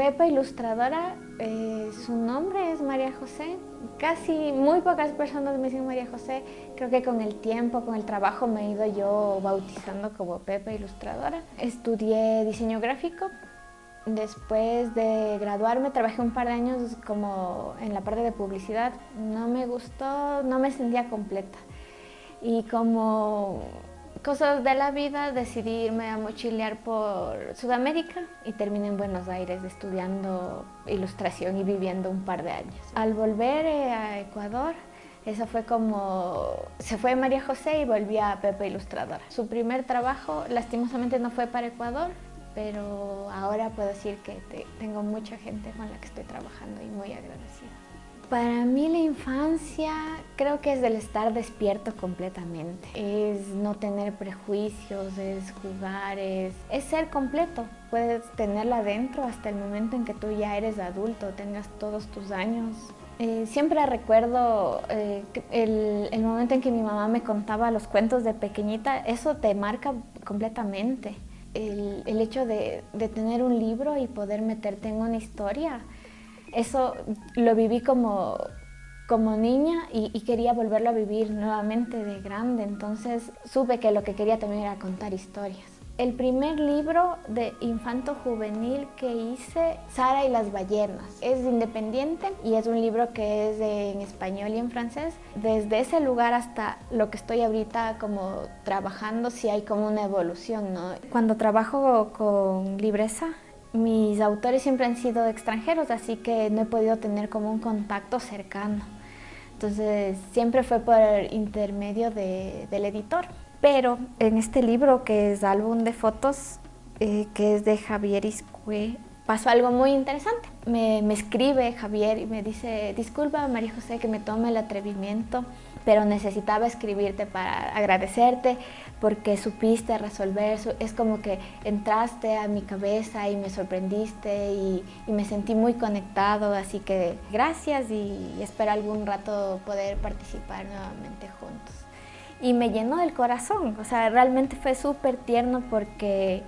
Pepa Ilustradora, eh, su nombre es María José. Casi muy pocas personas me dicen María José. Creo que con el tiempo, con el trabajo me he ido yo bautizando como Pepa Ilustradora. Estudié diseño gráfico. Después de graduarme trabajé un par de años como en la parte de publicidad. No me gustó, no me sentía completa. Y como cosas de la vida, decidí irme a mochilear por Sudamérica y terminé en Buenos Aires estudiando ilustración y viviendo un par de años. Al volver eh, a Ecuador, eso fue como... Se fue María José y volví a Pepe Ilustradora. Su primer trabajo, lastimosamente, no fue para Ecuador, pero ahora puedo decir que tengo mucha gente con la que estoy trabajando y muy agradecida. Para mí la infancia creo que es el estar despierto completamente. Es no tener prejuicios, es jugar, es, ser completo. Puedes tenerla dentro hasta el momento en que tú ya eres adulto, tengas todos tus años. Eh, siempre recuerdo eh, el, momento en que mi mamá me contaba los cuentos de pequeñita, eso te marca completamente. El, hecho de, de tener un libro y poder meterte en una historia, eso lo viví como, como niña y, quería volverlo a vivir nuevamente de grande, entonces supe que lo que quería también era contar historias. El primer libro de infanto juvenil que hice, Sara y las ballenas, es independiente y es un libro que es en español y en francés. Desde ese lugar hasta lo que estoy ahorita como trabajando, sí hay como una evolución, ¿no? Cuando trabajo con Libresa, mis autores siempre han sido extranjeros, así que no he podido tener como un contacto cercano. Entonces siempre fue por intermedio del editor. Pero en este libro, que es álbum de fotos, eh, que es de Javier Iscue, pasó algo muy interesante. Me, me, escribe Javier y me dice, disculpa María José que me tome el atrevimiento pero necesitaba escribirte para agradecerte porque supiste resolver, es como que entraste a mi cabeza y me sorprendiste y, me sentí muy conectado, así que gracias y espero algún rato poder participar nuevamente juntos. Y me llenó el corazón, o sea, realmente fue súper tierno porque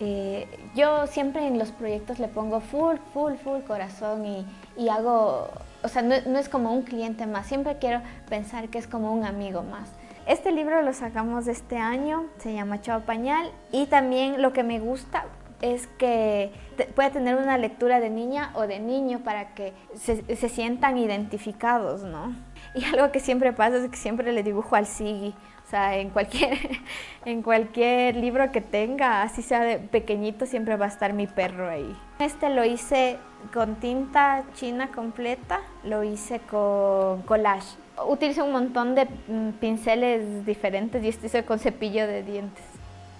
eh, yo siempre en los proyectos le pongo full, full, full corazón y, y hago o sea, no, es como un cliente más, siempre quiero pensar que es como un amigo más. Este libro lo sacamos este año, se llama Chao Pañal y también lo que me gusta es que puede tener una lectura de niña o de niño para que se, sientan identificados, ¿no? Y algo que siempre pasa es que siempre le dibujo al Sigi, o sea, en cualquier, en cualquier libro que tenga, así sea de pequeñito, siempre va a estar mi perro ahí. Este lo hice con tinta china completa, lo hice con collage. Utilizo un montón de mm, pinceles diferentes y este hice con cepillo de dientes.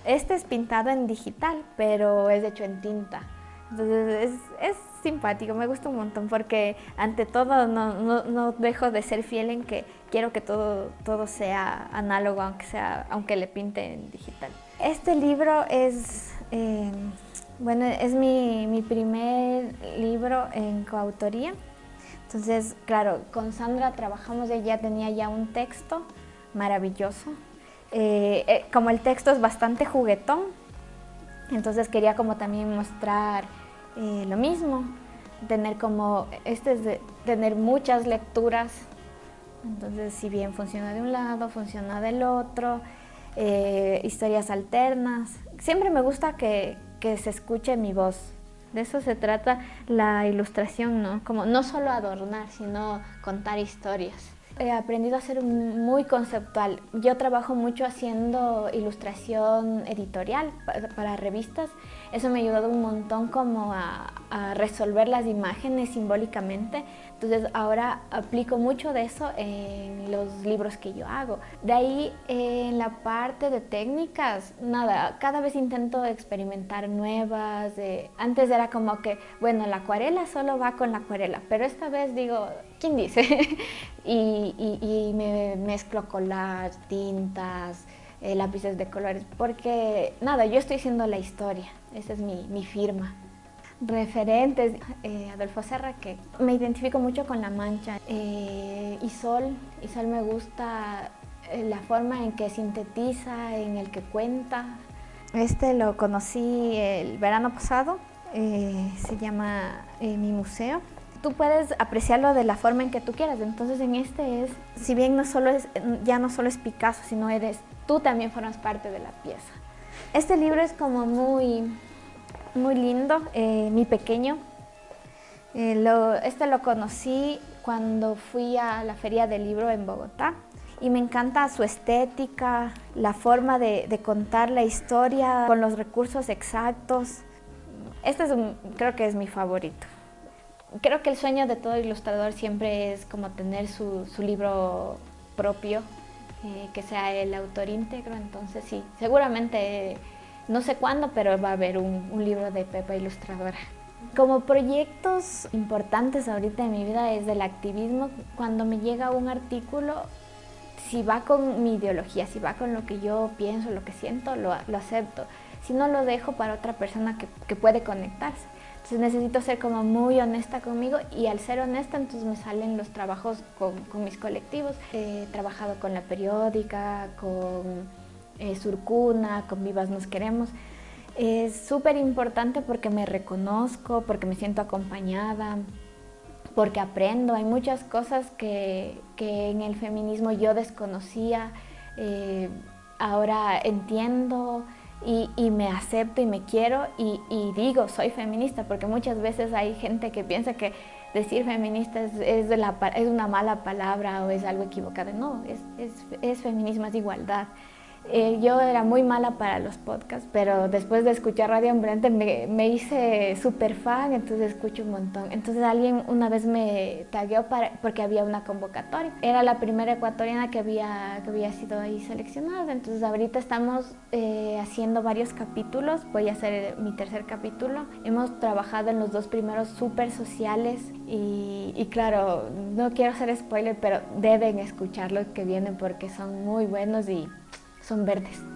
Este es pintado en digital, pero es hecho en tinta. Entonces es, simpático, me gusta un montón porque ante todo no, dejo de ser fiel en que quiero que todo, todo sea análogo, aunque, sea, aunque le pinte en digital. Este libro es... Eh, bueno, es mi, primer libro en coautoría. Entonces, claro, con Sandra trabajamos, ella tenía ya un texto maravilloso. Eh, eh, como el texto es bastante juguetón, entonces quería como también mostrar eh, lo mismo, tener como, este es de tener muchas lecturas, entonces si bien funciona de un lado, funciona del otro, historias alternas. Siempre me gusta que, que se escuche mi voz. De eso se trata la ilustración, ¿no? Como no solo adornar, sino contar historias. He aprendido a ser muy conceptual. Yo trabajo mucho haciendo ilustración editorial para revistas. Eso me ha ayudado un montón como a, resolver las imágenes simbólicamente entonces ahora aplico mucho de eso en los libros que yo hago. De ahí en la parte de técnicas, nada, cada vez intento experimentar nuevas. antes era como que, bueno, la acuarela solo va con la acuarela, pero esta vez digo, ¿quién dice? y, me mezclo con las tintas, eh, lápices de colores, porque nada, yo estoy haciendo la historia, esa es mi, mi firma referentes, eh, Adolfo Serra, que me identifico mucho con La Mancha, eh, Isol, Isol me gusta eh, la forma en que sintetiza, en el que cuenta. Este lo conocí el verano pasado, eh, se llama Mi Museo. Tú puedes apreciarlo de la forma en que tú quieras, entonces en este es, si bien no solo es, ya no solo es Picasso, sino eres, tú también formas parte de la pieza. Este libro es como muy, muy lindo, eh, mi pequeño. este lo conocí cuando fui a la Feria del Libro en Bogotá y me encanta su estética, la forma de, contar la historia con los recursos exactos. Este es creo que es mi favorito. Creo que el sueño de todo ilustrador siempre es como tener su, libro propio, eh, que sea el autor íntegro, entonces sí, seguramente no sé cuándo, pero va a haber un, un libro de Pepa Ilustradora. Como proyectos importantes ahorita en mi vida es del activismo. Cuando me llega un artículo, si va con mi ideología, si va con lo que yo pienso, lo que siento, lo, acepto. Si no, lo dejo para otra persona que, puede conectarse. Entonces necesito ser como muy honesta conmigo y al ser honesta entonces me salen los trabajos con, mis colectivos. He trabajado con La Periódica, con eh, Surcuna, con Vivas Nos Queremos. Es súper importante porque me reconozco, porque me siento acompañada, porque aprendo. Hay muchas cosas que, en el feminismo yo desconocía, eh, ahora entiendo y, me acepto y me quiero y, digo soy feminista porque muchas veces hay gente que piensa que decir feminista es, es, es una mala palabra o es algo equivocado. No, es, es feminismo, es igualdad. Eh, yo era muy mala para los podcasts, pero después de escuchar Radio Ambiente me, me hice súper fan, entonces escucho un montón. Entonces alguien una vez me tagueó para, porque había una convocatoria. Era la primera ecuatoriana que había, que había sido ahí seleccionada, entonces ahorita estamos eh, haciendo varios capítulos, voy a hacer mi tercer capítulo. Hemos trabajado en los dos primeros súper sociales y, y claro, no quiero hacer spoiler, pero deben escuchar los que vienen porque son muy buenos y son verdes.